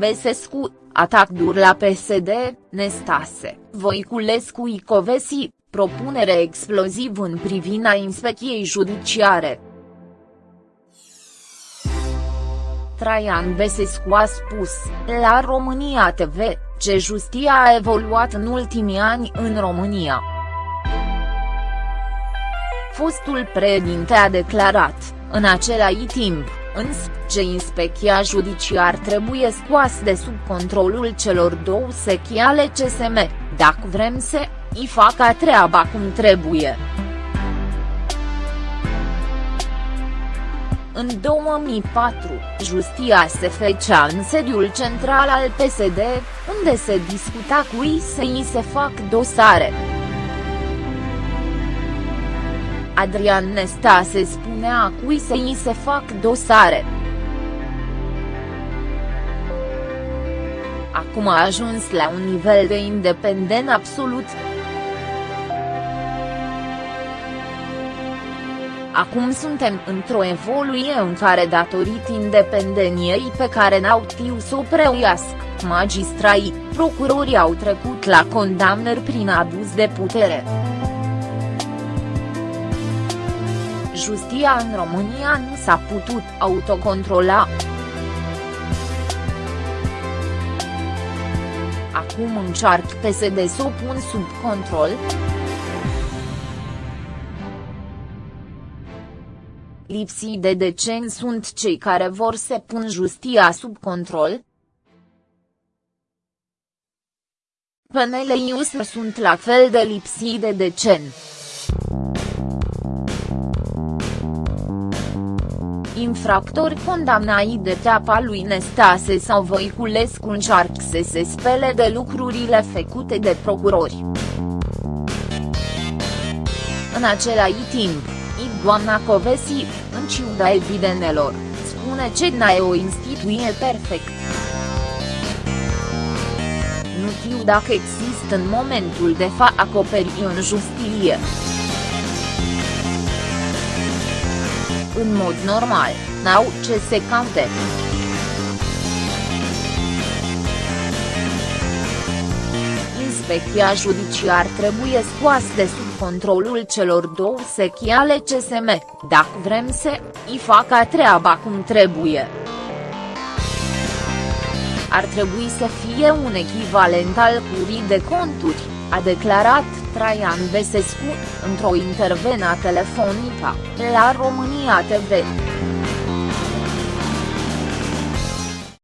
Besescu, atac dur la PSD, Nestase, Voiculescu Icovesi, propunere exploziv în privina inspecției judiciare. Traian Besescu a spus, la România TV, ce justia a evoluat în ultimii ani în România. Fostul președinte a declarat, în același timp, însă, ce inspecția judiciar trebuie scoas de sub controlul celor două sechi ale CSM, dacă vrem să îi facă treaba cum trebuie. În 2004, justia se fecea în sediul central al PSD, unde se discuta cui să îi se fac dosare. Adrian Nestase spunea cui să îi se fac dosare. Acum a ajuns la un nivel de independent absolut. Acum suntem într-o evoluție în care datorită independeniei pe n au tiu să o preuiască, magistrai, procurorii au trecut la condamnări prin abuz de putere. Justia în România nu s-a putut autocontrola. Acum încearcă PSD să o pun sub control. Lipsii de decen sunt cei care vor să pun justia sub control. Penele Iusă sunt la fel de lipsii de decen. Infractori condamnai de teapa lui Nestase sau Voiculescu încearcă să se spele de lucrurile făcute de procurori. În același timp, doamna Covesi, în ciuda evidențelor, spune că n o instituție perfect. Nu știu dacă există în momentul de fa acoperi în justiție. În mod normal, n-au ce se caute. Inspecția judiciar trebuie scoasă de sub controlul celor două sechi ale CSM, dacă vrem să îi facă treaba cum trebuie. Ar trebui să fie un echivalent al curii de conturi, a declarat Traian Besescu, într-o intervenă telefonică, la România TV.